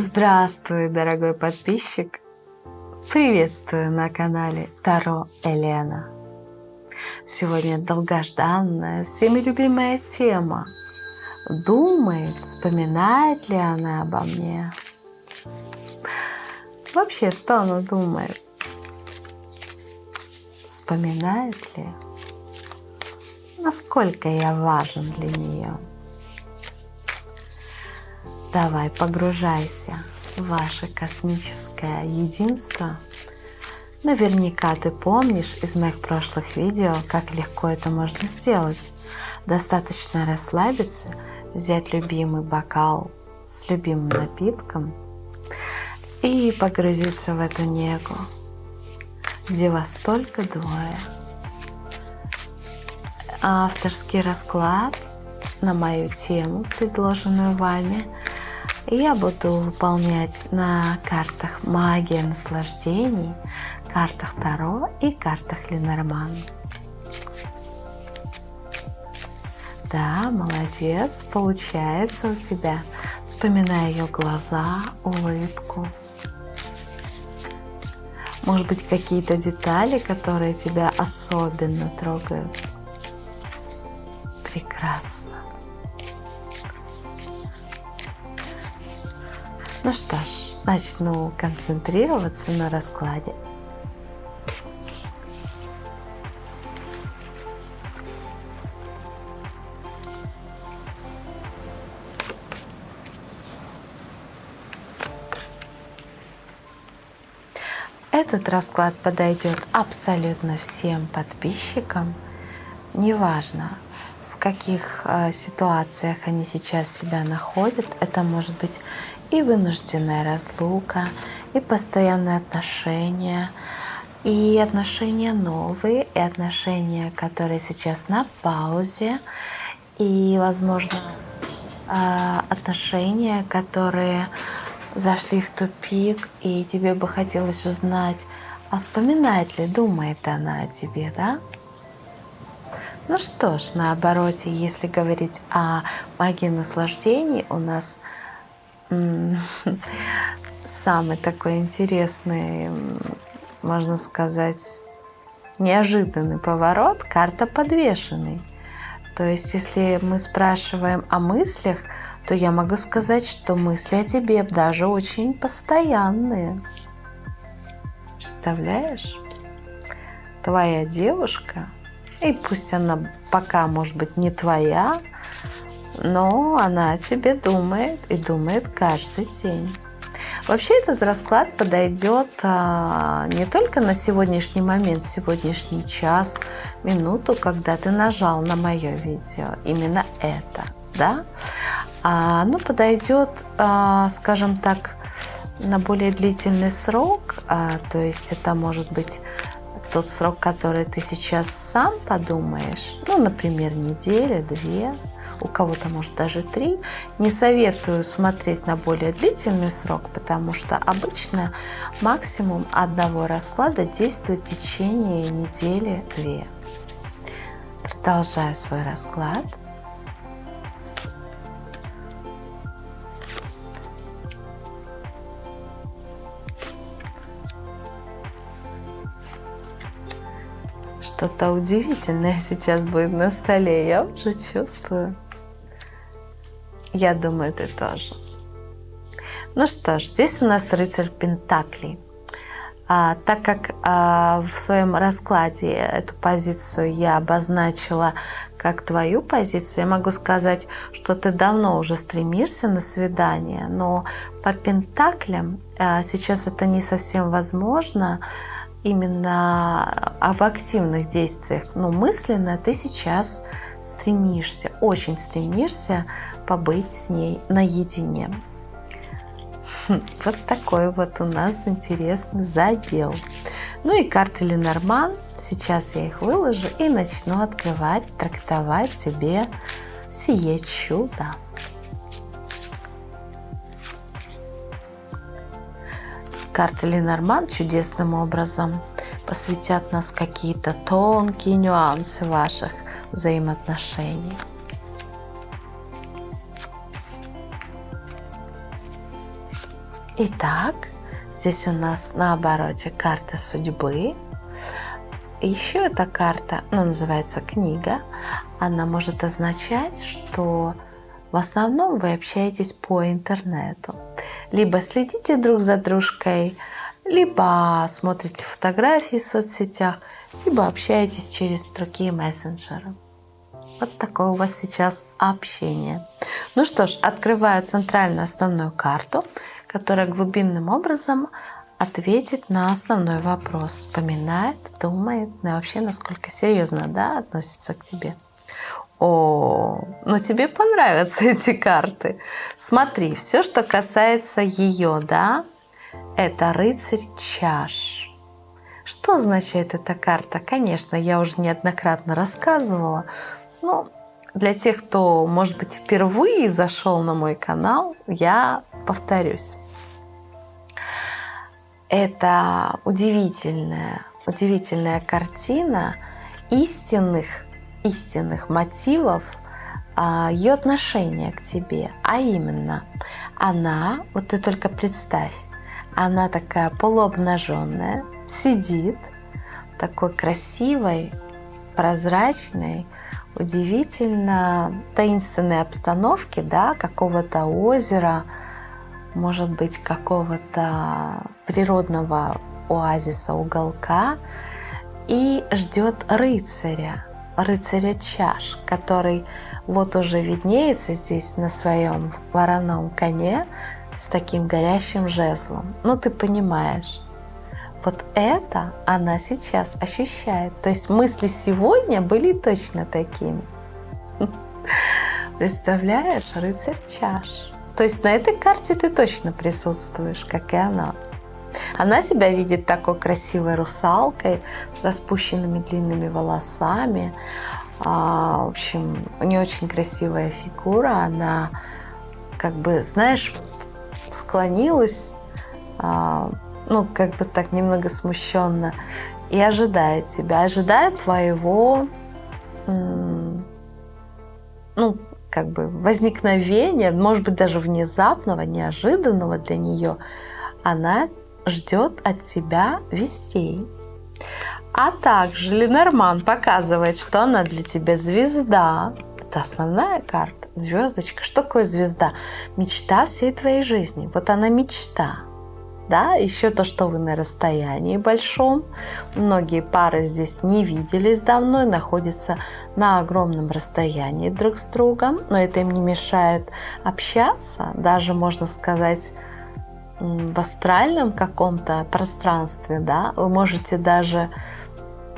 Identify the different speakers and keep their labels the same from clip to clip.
Speaker 1: Здравствуй, дорогой подписчик! Приветствую на канале Таро Елена. Сегодня долгожданная, всеми любимая тема. Думает, вспоминает ли она обо мне? Вообще, что она думает? Вспоминает ли? Насколько я важен для нее? Давай, погружайся в ваше космическое единство. Наверняка ты помнишь из моих прошлых видео, как легко это можно сделать. Достаточно расслабиться, взять любимый бокал с любимым напитком и погрузиться в эту негу, где вас только двое. Авторский расклад на мою тему, предложенную вами – я буду выполнять на картах магия наслаждений, картах Таро и картах Ленорман. Да, молодец, получается у тебя. Вспоминай ее глаза, улыбку. Может быть, какие-то детали, которые тебя особенно трогают. Прекрасно. Ну что ж, начну концентрироваться на раскладе. Этот расклад подойдет абсолютно всем подписчикам, неважно, в каких э, ситуациях они сейчас себя находят. Это может быть и вынужденная разлука, и постоянные отношения, и отношения новые, и отношения, которые сейчас на паузе, и, возможно, а, отношения, которые зашли в тупик, и тебе бы хотелось узнать, а вспоминает ли, думает она о тебе, да? Ну что ж, наоборот, если говорить о магии наслаждений, у нас самый такой интересный, можно сказать, неожиданный поворот, карта подвешенный. То есть, если мы спрашиваем о мыслях, то я могу сказать, что мысли о тебе даже очень постоянные. Представляешь? Твоя девушка, и пусть она пока, может быть, не твоя, но она о тебе думает и думает каждый день. Вообще этот расклад подойдет а, не только на сегодняшний момент, сегодняшний час, минуту, когда ты нажал на мое видео, именно это, да, а, оно подойдет, а, скажем так, на более длительный срок, а, то есть это может быть тот срок, который ты сейчас сам подумаешь, ну, например, неделя, две, у кого-то может даже три. Не советую смотреть на более длительный срок, потому что обычно максимум одного расклада действует в течение недели-две. Продолжаю свой расклад. Что-то удивительное сейчас будет на столе, я уже чувствую. Я думаю, ты тоже. Ну что ж, здесь у нас рыцарь Пентаклей. А, так как а, в своем раскладе эту позицию я обозначила как твою позицию, я могу сказать, что ты давно уже стремишься на свидание, но по Пентаклям а, сейчас это не совсем возможно именно а, в активных действиях. Но мысленно ты сейчас стремишься, очень стремишься побыть с ней наедине. Хм, вот такой вот у нас интересный задел. Ну и карты Ленорман. Сейчас я их выложу и начну открывать, трактовать тебе сие чудо. Карты Ленорман чудесным образом посвятят нас какие-то тонкие нюансы ваших взаимоотношений. Итак, здесь у нас на обороте карта судьбы. Еще эта карта, ну, называется книга, она может означать, что в основном вы общаетесь по интернету. Либо следите друг за дружкой, либо смотрите фотографии в соцсетях, либо общаетесь через другие мессенджеры. Вот такое у вас сейчас общение. Ну что ж, открываю центральную основную карту, которая глубинным образом ответит на основной вопрос. Вспоминает, думает, ну вообще насколько серьезно да, относится к тебе. О, ну тебе понравятся эти карты. Смотри, все, что касается ее, да, это рыцарь чаш. Что означает эта карта? Конечно, я уже неоднократно рассказывала, но для тех, кто, может быть, впервые зашел на мой канал, я повторюсь. Это удивительная, удивительная картина истинных, истинных мотивов а, ее отношения к тебе. А именно, она, вот ты только представь, она такая полуобнаженная, сидит такой красивой, прозрачной, удивительно таинственной обстановке, да, какого-то озера, может быть, какого-то природного оазиса, уголка, и ждет рыцаря, рыцаря чаш, который вот уже виднеется здесь на своем вороном коне с таким горящим жезлом. Ну, ты понимаешь. Вот это она сейчас ощущает. То есть мысли сегодня были точно такими. Представляешь, рыцарь чаш. То есть на этой карте ты точно присутствуешь, как и она. Она себя видит такой красивой русалкой, с распущенными длинными волосами. А, в общем, у нее очень красивая фигура. Она, как бы, знаешь, склонилась а, ну, как бы так немного смущенно, и ожидает тебя, ожидает твоего, ну, как бы возникновения, может быть, даже внезапного, неожиданного для нее, она ждет от тебя вестей. А также Ленорман показывает, что она для тебя звезда. Это основная карта, звездочка. Что такое звезда? Мечта всей твоей жизни. Вот она мечта да, еще то, что вы на расстоянии большом. Многие пары здесь не виделись давно и находятся на огромном расстоянии друг с другом, но это им не мешает общаться, даже можно сказать в астральном каком-то пространстве, да, вы можете даже,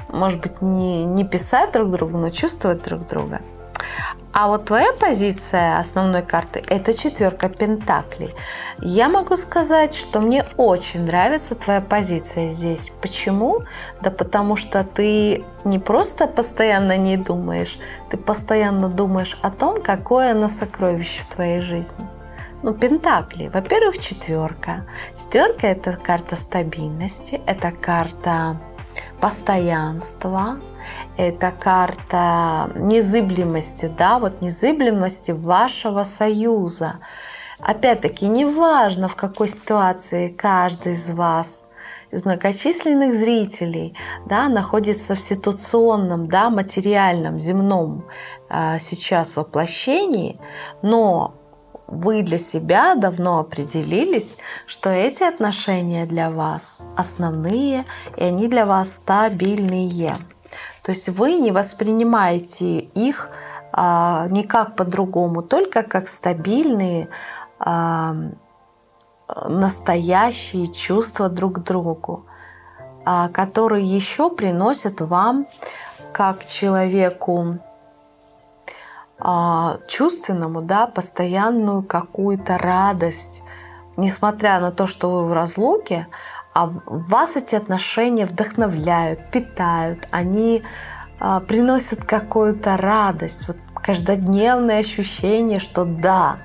Speaker 1: может быть, не, не писать друг другу, но чувствовать друг друга. А вот твоя позиция основной карты – это четверка пентаклей. Я могу сказать, что мне очень нравится твоя позиция здесь. Почему? Да потому что ты не просто постоянно не думаешь, ты постоянно думаешь о том, какое оно сокровище в твоей жизни. Ну, пентакли. Во-первых, четверка. Четверка – это карта стабильности, это карта постоянства, это карта незыблемости, да, вот незыблемости вашего союза. Опять-таки, неважно, в какой ситуации каждый из вас из многочисленных зрителей да, находится в ситуационном, да, материальном, земном э, сейчас воплощении, но вы для себя давно определились, что эти отношения для вас основные, и они для вас стабильные. То есть вы не воспринимаете их а, никак по-другому, только как стабильные, а, настоящие чувства друг к другу, а, которые еще приносят вам, как человеку чувственному, да, постоянную какую-то радость, несмотря на то, что вы в разлуке, а вас эти отношения вдохновляют, питают, они а, приносят какую-то радость, вот каждодневное ощущение, что да,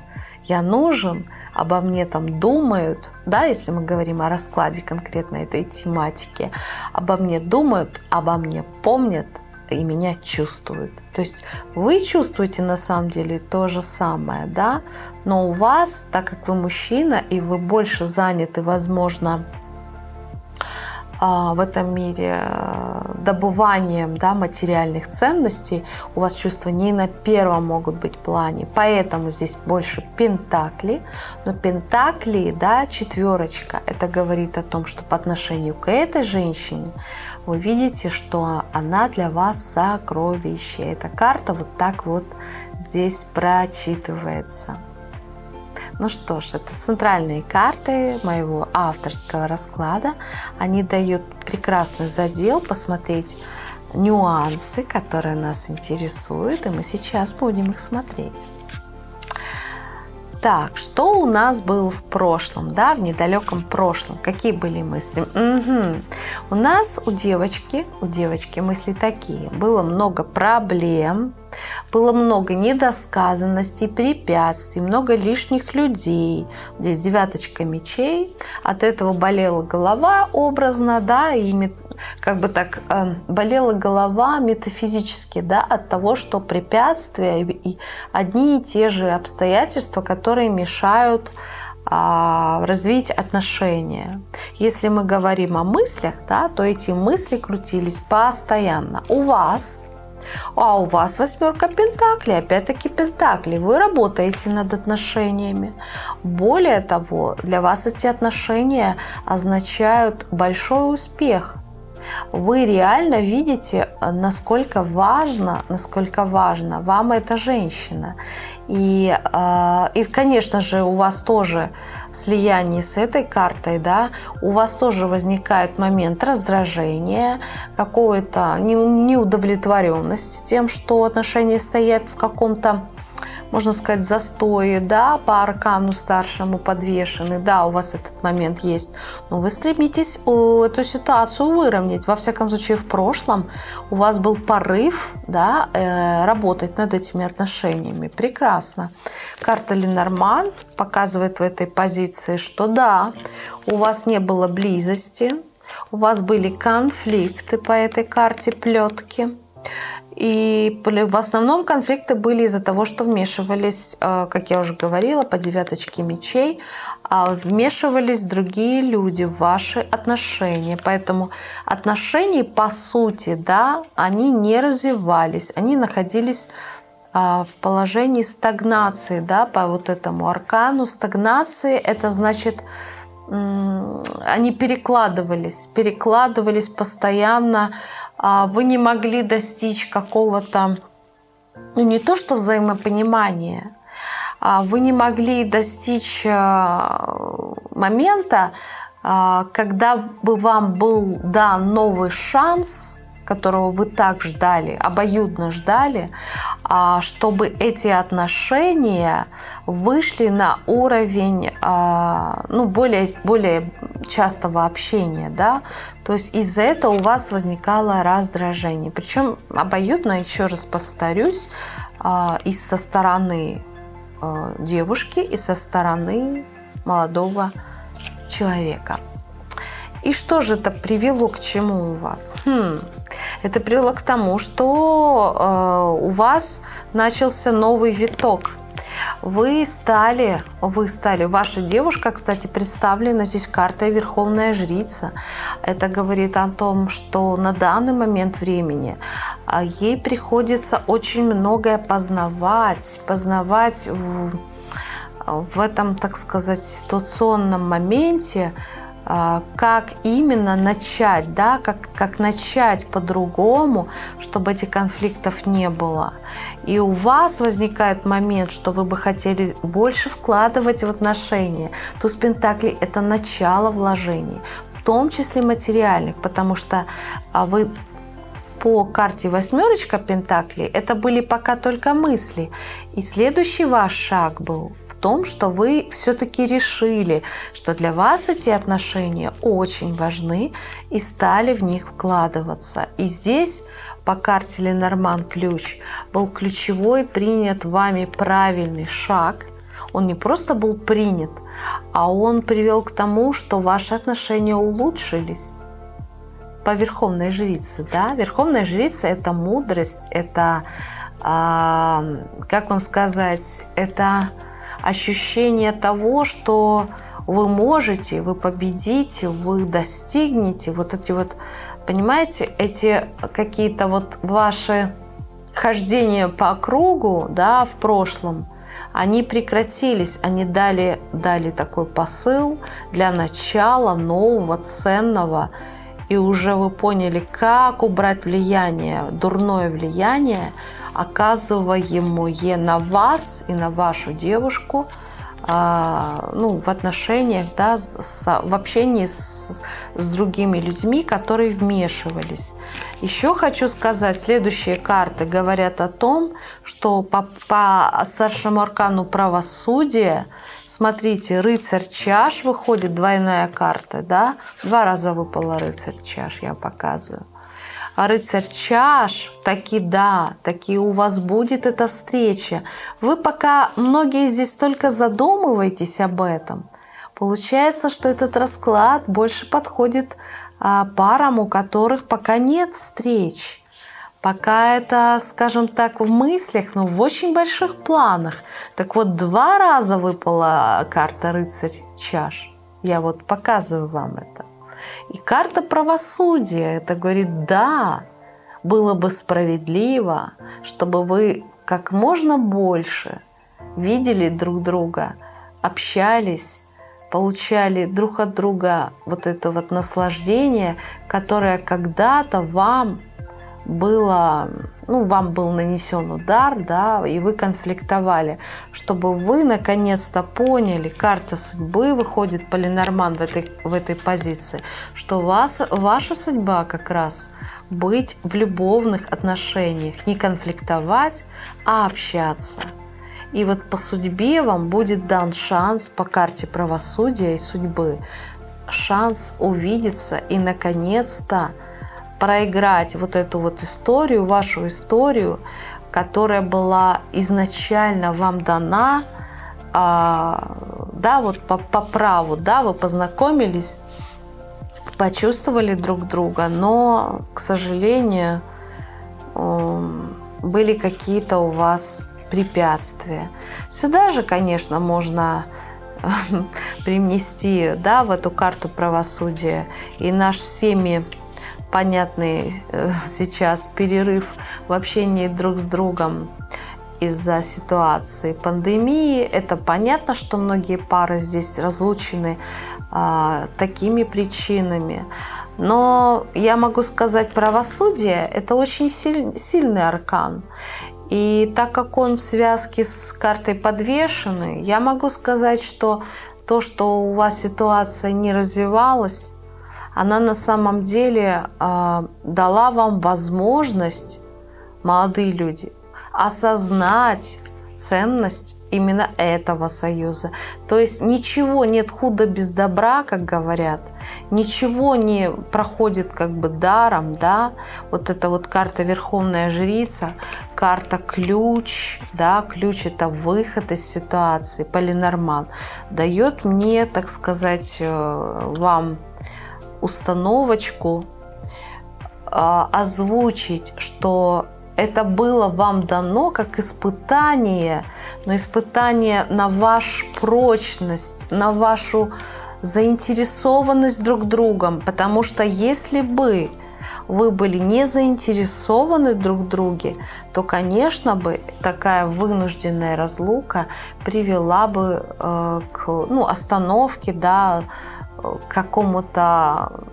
Speaker 1: я нужен, обо мне там думают, да, если мы говорим о раскладе конкретно этой тематики, обо мне думают, обо мне помнят, и меня чувствуют. То есть вы чувствуете на самом деле то же самое, да, но у вас, так как вы мужчина и вы больше заняты, возможно, в этом мире э, добыванием да, материальных ценностей, у вас чувства не на первом могут быть плане. Поэтому здесь больше пентакли. Но пентакли, да, четверочка, это говорит о том, что по отношению к этой женщине вы видите, что она для вас сокровище. Эта карта вот так вот здесь прочитывается. Ну что ж, это центральные карты моего авторского расклада. Они дают прекрасный задел посмотреть нюансы, которые нас интересуют, и мы сейчас будем их смотреть. Так, что у нас было в прошлом, да, в недалеком прошлом? Какие были мысли? Угу. У нас у девочки, у девочки мысли такие. Было много проблем, было много недосказанностей, препятствий, много лишних людей. Здесь девяточка мечей. От этого болела голова образно, да, и как бы так э, болела голова метафизически, да, от того, что препятствия и одни и те же обстоятельства, которые мешают а, развить отношения. Если мы говорим о мыслях, да, то эти мысли крутились постоянно. У вас а у вас восьмерка пентаклей, опять-таки пентакли. Вы работаете над отношениями. Более того, для вас эти отношения означают большой успех. Вы реально видите, насколько важно, насколько важно вам эта женщина. И, а, и конечно же, у вас тоже слиянии с этой картой, да, у вас тоже возникает момент раздражения, какой-то неудовлетворенности тем, что отношения стоят в каком-то можно сказать, застои, да, по аркану старшему подвешены, да, у вас этот момент есть, но вы стремитесь эту ситуацию выровнять. Во всяком случае, в прошлом у вас был порыв, да, э, работать над этими отношениями. Прекрасно. Карта Ленорман показывает в этой позиции, что да, у вас не было близости, у вас были конфликты по этой карте плетки. И в основном конфликты были из-за того, что вмешивались, э, как я уже говорила, по девяточке мечей, а вмешивались другие люди в ваши отношения. Поэтому отношения, по сути, да, они не развивались, они находились а, в положении стагнации, да, по вот этому аркану. Стагнации – это значит, они перекладывались, перекладывались постоянно вы не могли достичь какого-то, ну не то что взаимопонимания, а вы не могли достичь а, момента, а, когда бы вам был дан новый шанс которого вы так ждали, обоюдно ждали, а, чтобы эти отношения вышли на уровень а, ну, более, более частого общения. Да? То есть из-за этого у вас возникало раздражение. Причем обоюдно, еще раз повторюсь, а, и со стороны девушки, и со стороны молодого человека. И что же это привело к чему у вас? Хм, это привело к тому, что э, у вас начался новый виток. Вы стали, вы стали, ваша девушка, кстати, представлена здесь картой Верховная Жрица. Это говорит о том, что на данный момент времени а, ей приходится очень многое познавать, познавать в, в этом, так сказать, ситуационном моменте, как именно начать, да, как, как начать по-другому, чтобы этих конфликтов не было. И у вас возникает момент, что вы бы хотели больше вкладывать в отношения. Туз Пентаклей – это начало вложений, в том числе материальных, потому что а, вы по карте восьмерочка Пентаклей это были пока только мысли. И следующий ваш шаг был том, что вы все-таки решили, что для вас эти отношения очень важны и стали в них вкладываться. И здесь по карте Ленорман ключ был ключевой принят вами правильный шаг. Он не просто был принят, а он привел к тому, что ваши отношения улучшились. по верховной жрице, да, верховная жрица это мудрость, это, а, как вам сказать, это ощущение того, что вы можете, вы победите, вы достигнете, вот эти вот, понимаете, эти какие-то вот ваши хождения по кругу, да, в прошлом, они прекратились, они дали, дали такой посыл для начала нового, ценного, и уже вы поняли, как убрать влияние, дурное влияние, оказываемое на вас и на вашу девушку – а, ну, в отношениях, да, с, в общении с, с другими людьми, которые вмешивались. Еще хочу сказать, следующие карты говорят о том, что по, по старшему аркану правосудия, смотрите, рыцарь чаш выходит, двойная карта, да, два раза выпала рыцарь чаш, я показываю рыцарь чаш, таки да, таки у вас будет эта встреча. Вы пока, многие здесь только задумываетесь об этом. Получается, что этот расклад больше подходит а, парам, у которых пока нет встреч. Пока это, скажем так, в мыслях, но в очень больших планах. Так вот, два раза выпала карта рыцарь чаш. Я вот показываю вам это. И карта правосудия это говорит, да, было бы справедливо, чтобы вы как можно больше видели друг друга, общались, получали друг от друга вот это вот наслаждение, которое когда-то вам было, ну, вам был нанесен удар, да, и вы конфликтовали, чтобы вы наконец-то поняли, карта судьбы выходит полинорман в этой, в этой позиции, что вас, ваша судьба как раз быть в любовных отношениях, не конфликтовать, а общаться. И вот по судьбе вам будет дан шанс по карте правосудия и судьбы, шанс увидеться и наконец-то проиграть вот эту вот историю, вашу историю, которая была изначально вам дана, а, да, вот по, по праву, да, вы познакомились, почувствовали друг друга, но, к сожалению, были какие-то у вас препятствия. Сюда же, конечно, можно привнести, да, в эту карту правосудия и наш всеми понятный э, сейчас перерыв в общении друг с другом из-за ситуации пандемии. Это понятно, что многие пары здесь разлучены а, такими причинами. Но я могу сказать, правосудие – это очень силь, сильный аркан. И так как он в связке с картой подвешенный, я могу сказать, что то, что у вас ситуация не развивалась, она на самом деле э, дала вам возможность, молодые люди, осознать ценность именно этого союза. То есть ничего нет худа без добра, как говорят, ничего не проходит как бы даром, да, вот эта вот карта Верховная Жрица, карта ключ, да, ключ это выход из ситуации, полинорман, дает мне, так сказать, э, вам установочку, а, озвучить, что это было вам дано как испытание, но испытание на вашу прочность, на вашу заинтересованность друг другом. Потому что если бы вы были не заинтересованы друг в друге, то, конечно бы, такая вынужденная разлука привела бы э, к ну, остановке, да, какому-то,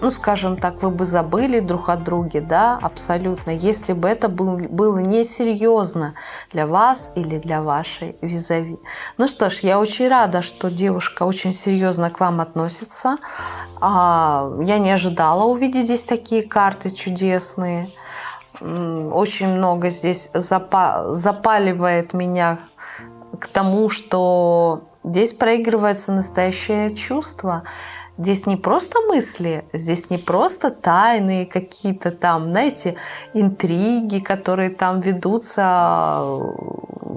Speaker 1: ну, скажем так, вы бы забыли друг о друге, да, абсолютно, если бы это был, было несерьезно для вас или для вашей визави. Ну что ж, я очень рада, что девушка очень серьезно к вам относится. А, я не ожидала увидеть здесь такие карты чудесные. Очень много здесь запаливает меня к тому, что Здесь проигрывается настоящее чувство. Здесь не просто мысли, здесь не просто тайные какие-то там, знаете, интриги, которые там ведутся,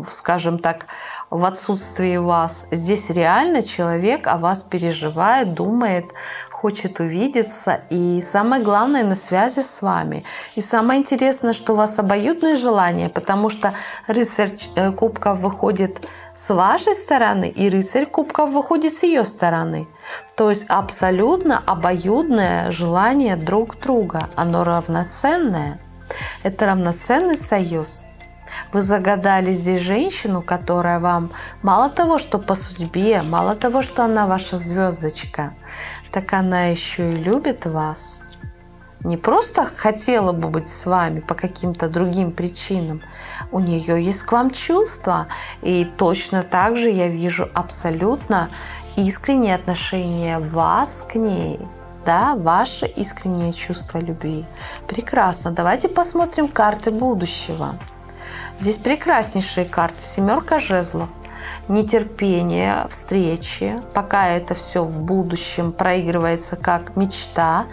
Speaker 1: скажем так, в отсутствии вас. Здесь реально человек о вас переживает, думает, хочет увидеться и самое главное на связи с вами. И самое интересное, что у вас обоюдные желания, потому что рыцарь э, кубков выходит с вашей стороны и рыцарь кубков выходит с ее стороны. То есть абсолютно обоюдное желание друг друга, оно равноценное. Это равноценный союз. Вы загадали здесь женщину, которая вам мало того, что по судьбе, мало того, что она ваша звездочка, так она еще и любит вас. Не просто хотела бы быть с вами по каким-то другим причинам. У нее есть к вам чувства. И точно так же я вижу абсолютно искреннее отношение вас к ней да, ваше искреннее чувство любви. Прекрасно. Давайте посмотрим карты будущего. Здесь прекраснейшие карты. Семерка жезлов. Нетерпение встречи, пока это все в будущем проигрывается как мечта.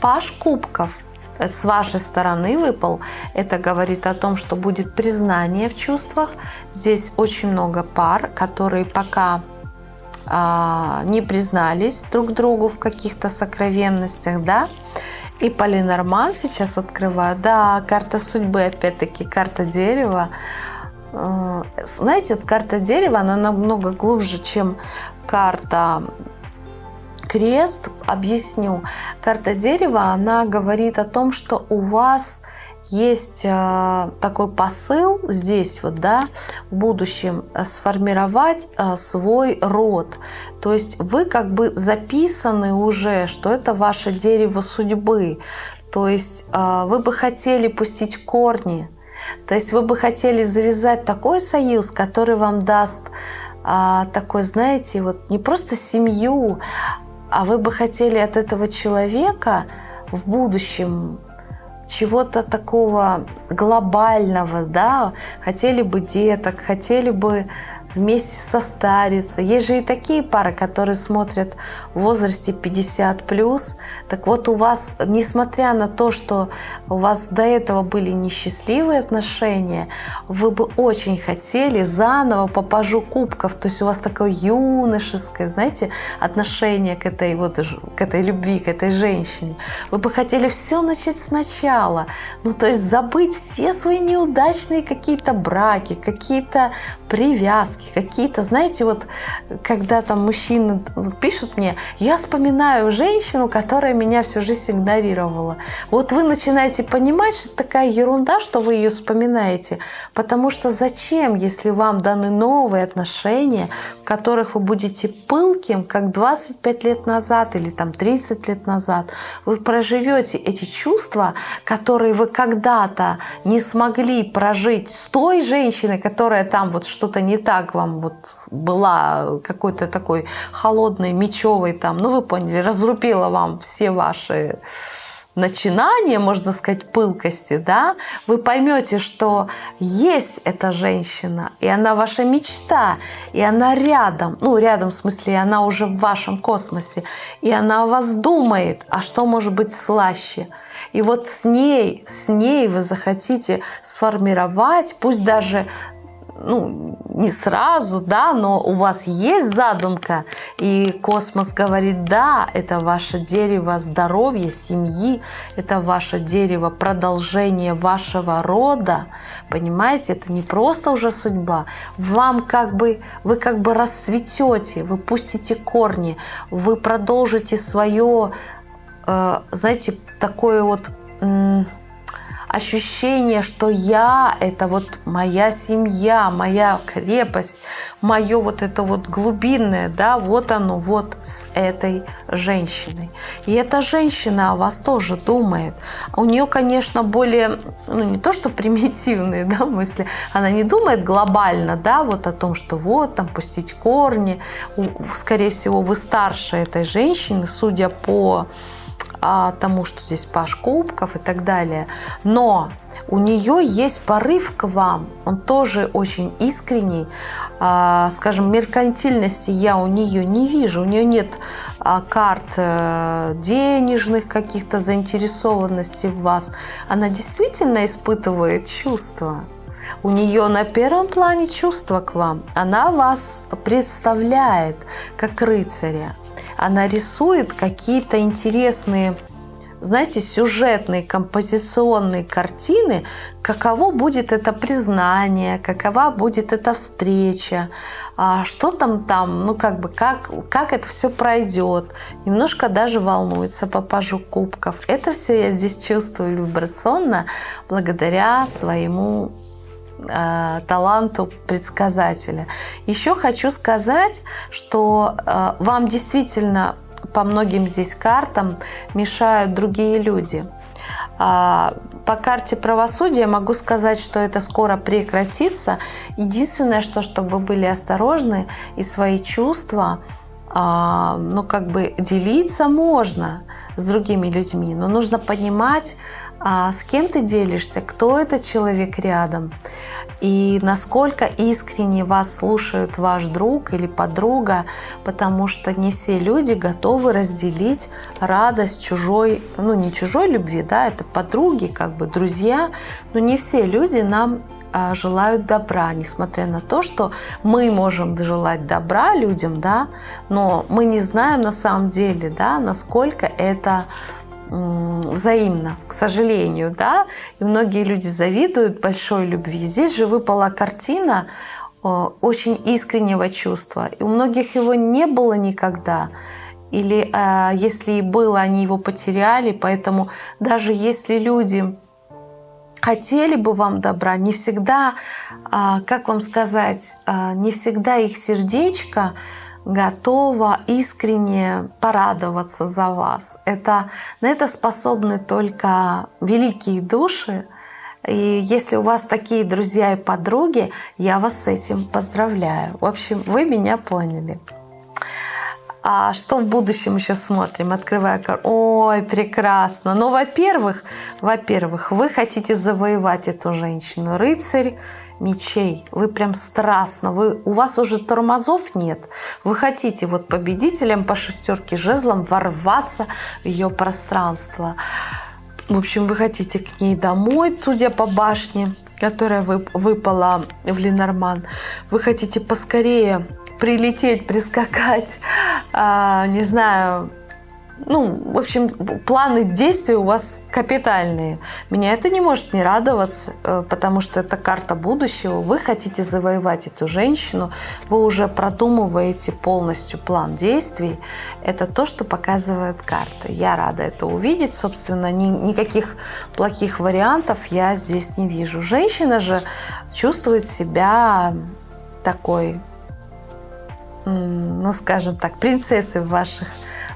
Speaker 1: Паш кубков с вашей стороны выпал. Это говорит о том, что будет признание в чувствах. Здесь очень много пар, которые пока а, не признались друг другу в каких-то сокровенностях, да, и Полинорман сейчас открываю. Да, карта судьбы, опять-таки, карта дерева. А, знаете, вот карта дерева, она намного глубже, чем карта крест. Объясню. Карта дерева, она говорит о том, что у вас есть э, такой посыл здесь вот, да, в будущем э, сформировать э, свой род. То есть вы как бы записаны уже, что это ваше дерево судьбы. То есть вы бы хотели пустить корни. То есть вы бы хотели завязать такой союз, который вам даст такой, знаете, вот не просто семью, а вы бы хотели от этого человека в будущем чего-то такого глобального, да, хотели бы деток, хотели бы вместе состариться. Есть же и такие пары, которые смотрят в возрасте 50 плюс. Так вот у вас, несмотря на то, что у вас до этого были несчастливые отношения, вы бы очень хотели заново по пажу кубков, то есть у вас такое юношеское, знаете, отношение к этой вот к этой любви, к этой женщине. Вы бы хотели все начать сначала, ну то есть забыть все свои неудачные какие-то браки, какие-то привязки, какие-то, знаете, вот когда там мужчины пишут мне, я вспоминаю женщину, которая меня всю жизнь игнорировала. Вот вы начинаете понимать, что это такая ерунда, что вы ее вспоминаете, потому что зачем, если вам даны новые отношения, в которых вы будете пылким, как 25 лет назад или там 30 лет назад, вы проживете эти чувства, которые вы когда-то не смогли прожить с той женщиной, которая там вот что-то не так вам вот была какой-то такой холодной, мечевой там, ну вы поняли, разрубила вам все ваши начинания, можно сказать, пылкости, да, вы поймете, что есть эта женщина, и она ваша мечта, и она рядом, ну, рядом в смысле, она уже в вашем космосе, и она о вас думает, а что может быть слаще – и вот с ней, с ней вы захотите сформировать, пусть даже ну, не сразу, да, но у вас есть задумка, и космос говорит, да, это ваше дерево здоровья, семьи, это ваше дерево продолжения вашего рода, понимаете, это не просто уже судьба, вам как бы, вы как бы расцветете, вы пустите корни, вы продолжите свое, э, знаете, такое вот ощущение, что я – это вот моя семья, моя крепость, мое вот это вот глубинное, да, вот оно, вот с этой женщиной. И эта женщина о вас тоже думает. У нее, конечно, более, ну не то, что примитивные, да, мысли, она не думает глобально, да, вот о том, что вот там пустить корни. Скорее всего, вы старше этой женщины, судя по тому, что здесь паш кубков и так далее. Но у нее есть порыв к вам, он тоже очень искренний. А, скажем, меркантильности я у нее не вижу, у нее нет а, карт а, денежных каких-то заинтересованностей в вас. Она действительно испытывает чувства. У нее на первом плане чувства к вам. Она вас представляет как рыцаря. Она рисует какие-то интересные знаете, сюжетные, композиционные картины, каково будет это признание, какова будет эта встреча, а что там там, ну как бы, как, как это все пройдет. Немножко даже волнуется по пажу кубков. Это все я здесь чувствую вибрационно благодаря своему э, таланту предсказателя. Еще хочу сказать, что э, вам действительно по многим здесь картам мешают другие люди. А, по карте правосудия могу сказать, что это скоро прекратится. Единственное, что чтобы вы были осторожны и свои чувства, а, ну как бы делиться можно с другими людьми, но нужно понимать, а, с кем ты делишься, кто этот человек рядом? И насколько искренне вас слушают ваш друг или подруга, потому что не все люди готовы разделить радость чужой, ну не чужой любви, да, это подруги, как бы друзья, но не все люди нам а, желают добра, несмотря на то, что мы можем желать добра людям, да, но мы не знаем на самом деле, да, насколько это взаимно, к сожалению, да, и многие люди завидуют большой любви. Здесь же выпала картина очень искреннего чувства, и у многих его не было никогда, или э, если и было, они его потеряли, поэтому даже если люди хотели бы вам добра, не всегда, э, как вам сказать, э, не всегда их сердечко готова искренне порадоваться за вас. Это, на это способны только великие души. И если у вас такие друзья и подруги, я вас с этим поздравляю. В общем, вы меня поняли. А что в будущем еще смотрим? Открывая карту. Ой, прекрасно. Ну, во-первых, во-первых, вы хотите завоевать эту женщину. Рыцарь мечей. Вы прям страстно, вы, у вас уже тормозов нет. Вы хотите вот победителем по шестерке жезлом ворваться в ее пространство. В общем, вы хотите к ней домой, судя по башне, которая выпала в Ленорман. Вы хотите поскорее прилететь, прискакать, а, не знаю, ну, в общем, планы действий у вас капитальные. Меня это не может не радовать, э, потому что это карта будущего. Вы хотите завоевать эту женщину, вы уже продумываете полностью план действий. Это то, что показывает карта. Я рада это увидеть. Собственно, ни, никаких плохих вариантов я здесь не вижу. Женщина же чувствует себя такой, ну, скажем так, принцессой в ваших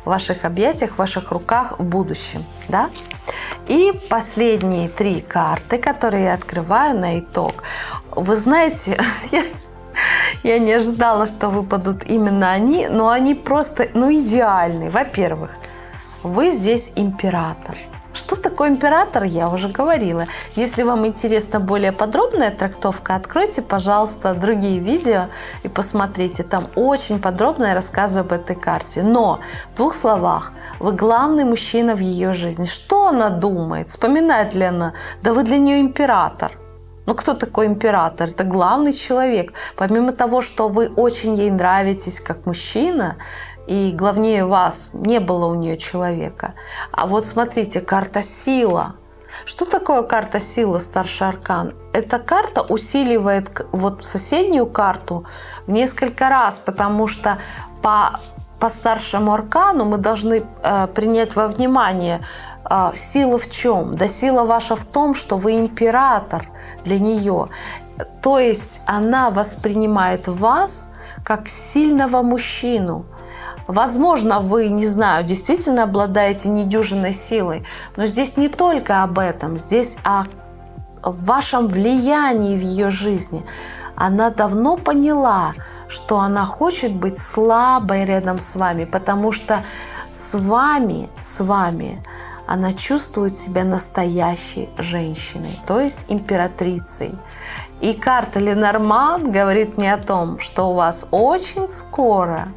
Speaker 1: в ваших объятиях, в ваших руках в будущем. Да? И последние три карты, которые я открываю на итог. Вы знаете, я, я не ожидала, что выпадут именно они, но они просто ну, идеальны. Во-первых, вы здесь император. Что такое император, я уже говорила. Если вам интересна более подробная трактовка, откройте, пожалуйста, другие видео и посмотрите. Там очень подробно я рассказываю об этой карте. Но в двух словах, вы главный мужчина в ее жизни. Что она думает? Вспоминает ли она? Да вы для нее император. Ну, кто такой император? Это главный человек. Помимо того, что вы очень ей нравитесь как мужчина, и главнее вас не было у нее человека. А вот смотрите, карта сила. Что такое карта сила, старший аркан? Эта карта усиливает вот соседнюю карту в несколько раз, потому что по, по старшему аркану мы должны э, принять во внимание э, сила в чем? Да сила ваша в том, что вы император для нее. То есть она воспринимает вас как сильного мужчину, Возможно, вы, не знаю, действительно обладаете недюжинной силой, но здесь не только об этом, здесь о вашем влиянии в ее жизни. Она давно поняла, что она хочет быть слабой рядом с вами, потому что с вами, с вами она чувствует себя настоящей женщиной, то есть императрицей. И карта Ленорман говорит мне о том, что у вас очень скоро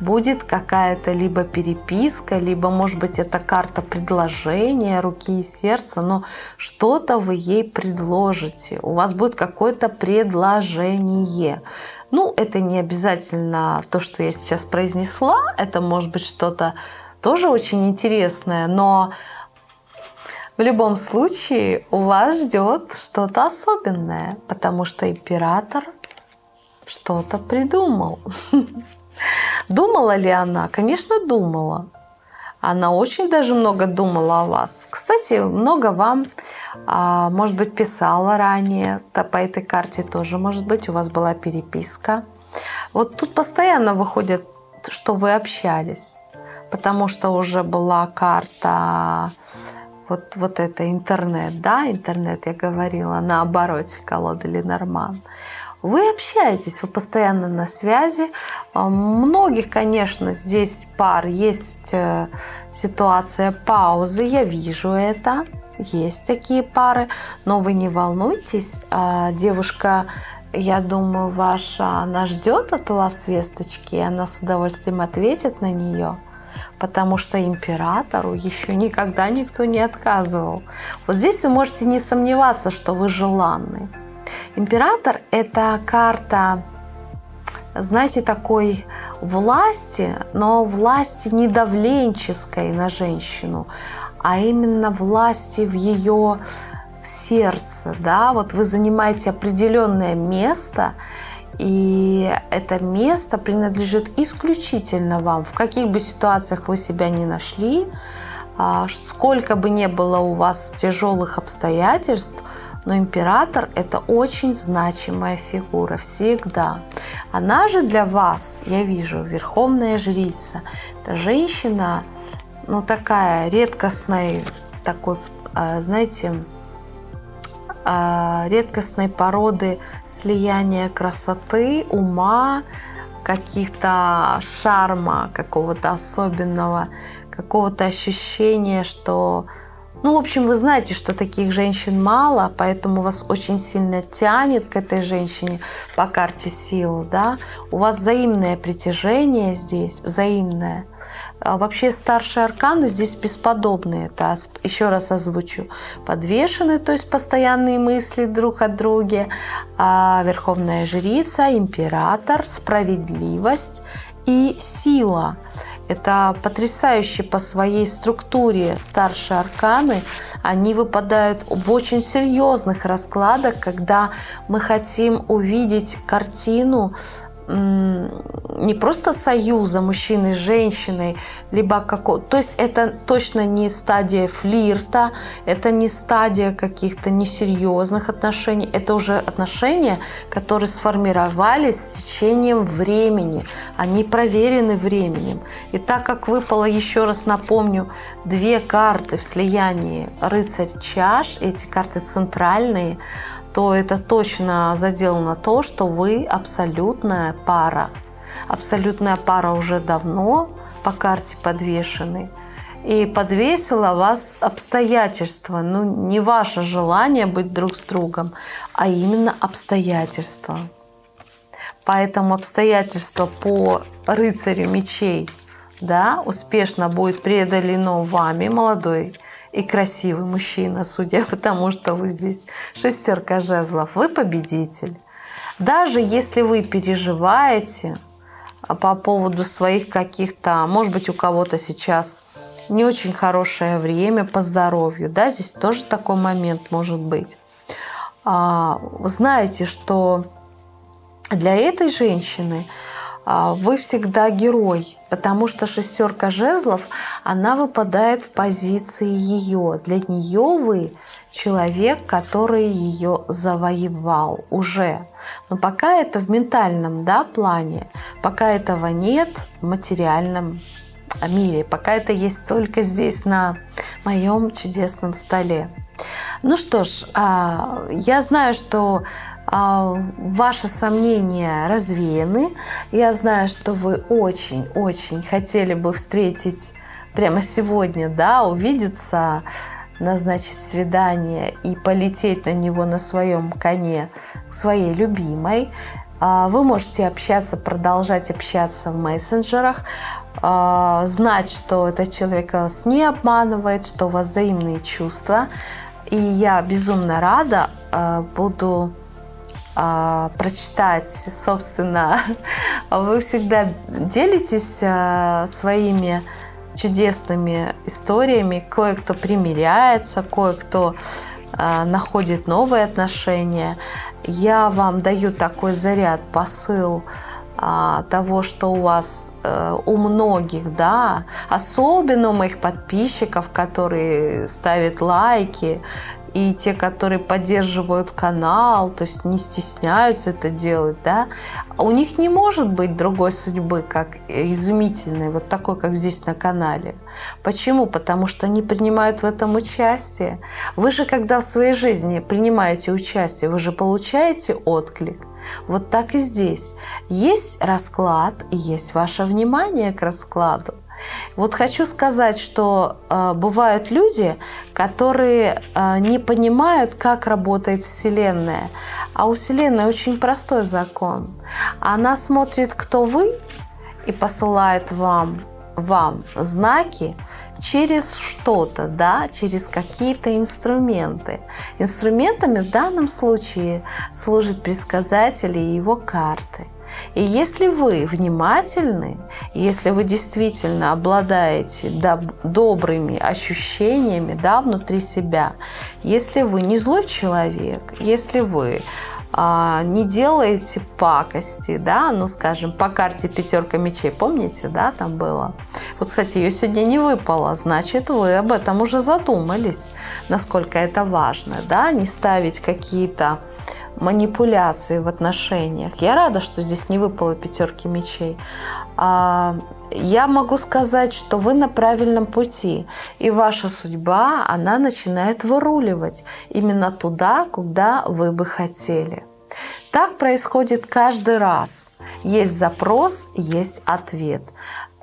Speaker 1: будет какая-то либо переписка, либо, может быть, это карта предложения руки и сердца, но что-то вы ей предложите. У вас будет какое-то предложение. Ну, это не обязательно то, что я сейчас произнесла, это может быть что-то тоже очень интересное, но в любом случае у вас ждет что-то особенное, потому что император что-то придумал. Думала ли она? Конечно, думала. Она очень даже много думала о вас. Кстати, много вам, а, может быть, писала ранее. По этой карте тоже, может быть, у вас была переписка. Вот тут постоянно выходит, что вы общались. Потому что уже была карта вот, вот это интернет, да, интернет, я говорила, на обороте колоды Ленорман. Вы общаетесь, вы постоянно на связи. А, многих, конечно, здесь пар есть э, ситуация паузы, я вижу это. Есть такие пары, но вы не волнуйтесь. А, девушка, я думаю, ваша, она ждет от вас весточки, и она с удовольствием ответит на нее потому что императору еще никогда никто не отказывал. Вот здесь вы можете не сомневаться, что вы желанный. Император – это карта, знаете, такой власти, но власти не давленческой на женщину, а именно власти в ее сердце. Да? Вот вы занимаете определенное место, и это место принадлежит исключительно вам. В каких бы ситуациях вы себя не нашли, а, сколько бы не было у вас тяжелых обстоятельств – но император – это очень значимая фигура всегда. Она же для вас, я вижу, верховная жрица. Это женщина, ну такая редкостной, такой, а, знаете, а, редкостной породы слияния красоты, ума, каких-то шарма какого-то особенного, какого-то ощущения, что ну, в общем, вы знаете, что таких женщин мало, поэтому вас очень сильно тянет к этой женщине по карте сил, да. У вас взаимное притяжение здесь, взаимное. А вообще старшие арканы здесь бесподобные. Это еще раз озвучу. Подвешены, то есть постоянные мысли друг о друге. А верховная жрица, император, справедливость и сила. Это потрясающе по своей структуре старшие арканы. Они выпадают в очень серьезных раскладах, когда мы хотим увидеть картину не просто союза мужчины с женщиной, либо какого... То есть это точно не стадия флирта, это не стадия каких-то несерьезных отношений, это уже отношения, которые сформировались с течением времени, они проверены временем. И так как выпало, еще раз напомню, две карты в слиянии рыцарь чаш, эти карты центральные, то это точно задел на то, что вы абсолютная пара. Абсолютная пара уже давно по карте подвешены. И подвесила вас обстоятельства. Ну, не ваше желание быть друг с другом, а именно обстоятельства. Поэтому обстоятельства по рыцарю мечей да, успешно будет преодолено вами, молодой и красивый мужчина, судя по тому, что вы здесь шестерка жезлов, вы победитель. Даже если вы переживаете по поводу своих каких-то, может быть, у кого-то сейчас не очень хорошее время по здоровью, да, здесь тоже такой момент может быть. А, знаете, что для этой женщины а, вы всегда герой, потому что шестерка жезлов, она выпадает в позиции ее. Для нее вы человек, который ее завоевал уже. Но пока это в ментальном да, плане, пока этого нет в материальном мире, пока это есть только здесь на моем чудесном столе. Ну что ж, а, я знаю, что а, ваши сомнения развеяны. Я знаю, что вы очень-очень хотели бы встретить прямо сегодня, да, увидеться, назначить свидание и полететь на него на своем коне к своей любимой. А, вы можете общаться, продолжать общаться в мессенджерах, а, знать, что этот человек вас не обманывает, что у вас взаимные чувства. И я безумно рада буду а, прочитать, собственно, вы всегда делитесь а, своими чудесными историями. Кое-кто примиряется, кое-кто а, находит новые отношения. Я вам даю такой заряд, посыл того, что у вас э, у многих, да, особенно у моих подписчиков, которые ставят лайки, и те, которые поддерживают канал, то есть не стесняются это делать, да, у них не может быть другой судьбы, как изумительной, вот такой, как здесь на канале. Почему? Потому что они принимают в этом участие. Вы же, когда в своей жизни принимаете участие, вы же получаете отклик. Вот так и здесь. Есть расклад и есть ваше внимание к раскладу. Вот хочу сказать, что э, бывают люди, которые э, не понимают, как работает Вселенная. А у Вселенной очень простой закон. Она смотрит, кто вы, и посылает вам, вам знаки через что-то, да, через какие-то инструменты. Инструментами в данном случае служат предсказатели и его карты – и если вы внимательны, если вы действительно обладаете добрыми ощущениями да, внутри себя, если вы не злой человек, если вы а, не делаете пакости, да, ну, скажем, по карте пятерка мечей, помните, да, там было? Вот, кстати, ее сегодня не выпало, значит, вы об этом уже задумались, насколько это важно, да, не ставить какие-то манипуляции в отношениях. Я рада, что здесь не выпало пятерки мечей. А, я могу сказать, что вы на правильном пути, и ваша судьба, она начинает выруливать именно туда, куда вы бы хотели. Так происходит каждый раз. Есть запрос, есть ответ.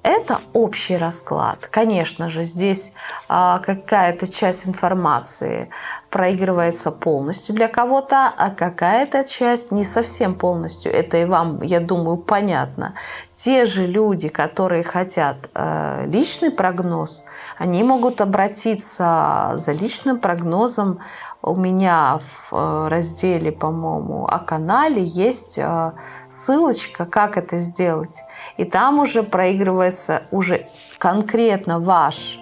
Speaker 1: Это общий расклад. Конечно же, здесь а, какая-то часть информации проигрывается полностью для кого-то, а какая-то часть не совсем полностью. Это и вам, я думаю, понятно. Те же люди, которые хотят э, личный прогноз, они могут обратиться за личным прогнозом у меня в э, разделе, по-моему, о канале есть э, ссылочка, как это сделать. И там уже проигрывается уже конкретно ваш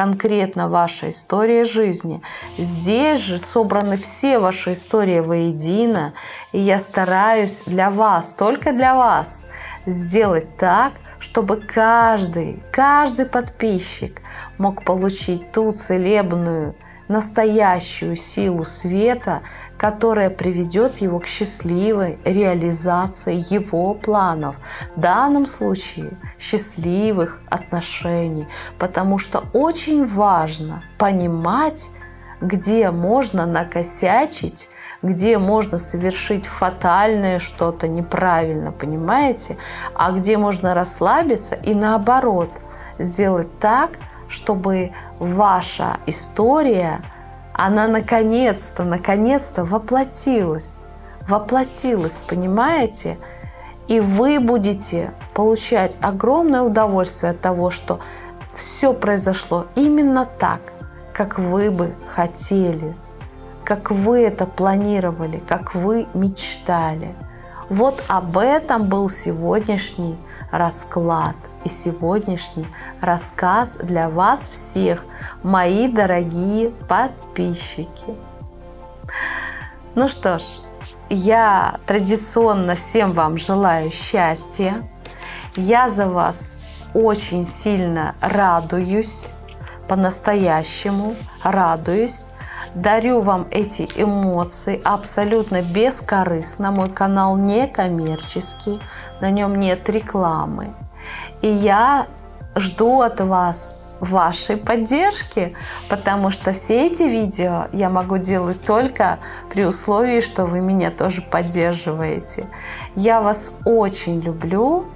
Speaker 1: конкретно ваша история жизни. Здесь же собраны все ваши истории воедино, и я стараюсь для вас, только для вас, сделать так, чтобы каждый, каждый подписчик мог получить ту целебную настоящую силу света, которая приведет его к счастливой реализации его планов, в данном случае счастливых отношений, потому что очень важно понимать, где можно накосячить, где можно совершить фатальное что-то неправильно, понимаете, а где можно расслабиться и наоборот сделать так, чтобы ваша история, она наконец-то, наконец-то воплотилась. Воплотилась, понимаете? И вы будете получать огромное удовольствие от того, что все произошло именно так, как вы бы хотели, как вы это планировали, как вы мечтали. Вот об этом был сегодняшний расклад и сегодняшний рассказ для вас всех, мои дорогие подписчики. Ну что ж, я традиционно всем вам желаю счастья. Я за вас очень сильно радуюсь, по-настоящему радуюсь. Дарю вам эти эмоции абсолютно бескорыстно. Мой канал не коммерческий, на нем нет рекламы. И я жду от вас вашей поддержки, потому что все эти видео я могу делать только при условии, что вы меня тоже поддерживаете. Я вас очень люблю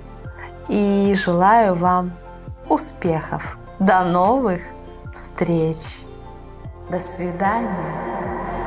Speaker 1: и желаю вам успехов. До новых встреч! До свидания!